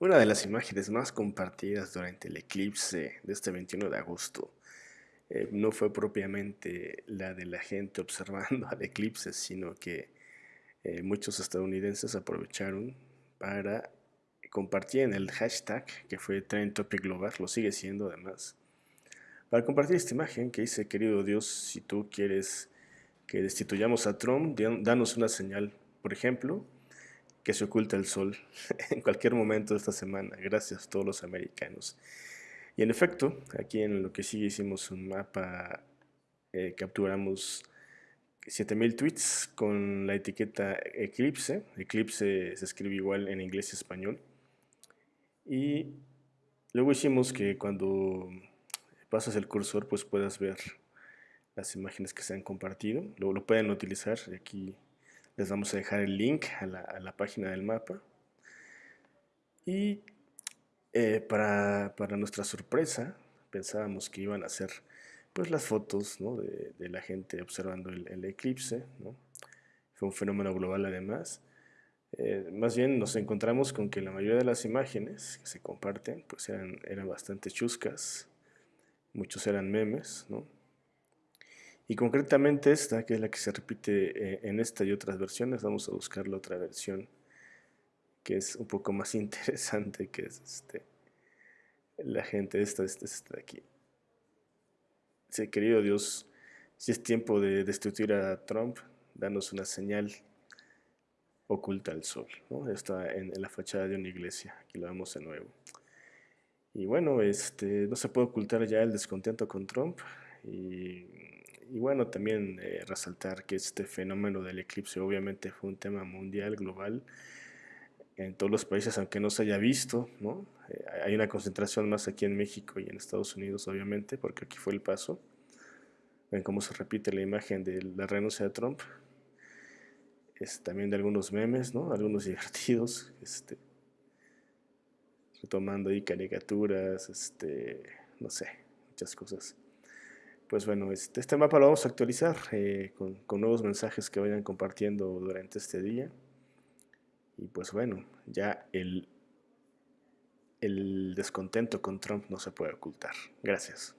Una de las imágenes más compartidas durante el eclipse de este 21 de agosto eh, no fue propiamente la de la gente observando al eclipse, sino que eh, muchos estadounidenses aprovecharon para compartir en el hashtag que fue Trend Topic Global, lo sigue siendo además, para compartir esta imagen que dice, querido Dios, si tú quieres que destituyamos a Trump, danos una señal, por ejemplo, que se oculta el sol en cualquier momento de esta semana. Gracias a todos los americanos. Y en efecto, aquí en lo que sigue hicimos un mapa, eh, capturamos 7000 tweets con la etiqueta Eclipse. Eclipse se escribe igual en inglés y español. Y luego hicimos que cuando pasas el cursor pues puedas ver las imágenes que se han compartido. Luego lo pueden utilizar aquí les vamos a dejar el link a la, página del mapa. Y eh, para, nuestra sorpresa, pensábamos que iban a ser pues, las fotos de, la gente observando el, eclipse. Fue un fenómeno global además. Eh, más bien nos encontramos con que la mayoría de las imágenes que se comparten pues eran, eran bastante chuscas, muchos eran memes, ¿no? Y concretamente esta, que es la que se repite eh, en esta y otras versiones, vamos a buscar la otra versión que es un poco más interesante, que es este, la gente, esta, esta, esta de aquí. Dice, querido Dios, si es tiempo de destituir a Trump, danos una señal oculta al sol. ¿no? Está en, en, la fachada de una iglesia, aquí lo vemos de nuevo. Y bueno, este, no se puede ocultar ya el descontento con Trump y y bueno, también eh, resaltar que este fenómeno del eclipse obviamente fue un tema mundial, global, en todos los países, aunque no se haya visto, ¿no? Eh, hay una concentración más aquí en México y en Estados Unidos, obviamente, porque aquí fue el paso. Ven cómo se repite la imagen de la renuncia de Trump. Es también de algunos memes, ¿no? Algunos divertidos, este, retomando ahí caricaturas, este, no sé, muchas cosas pues bueno, este, este, mapa lo vamos a actualizar eh, con, nuevos mensajes que vayan compartiendo durante este día. Y pues bueno, ya el, el descontento con Trump no se puede ocultar. Gracias.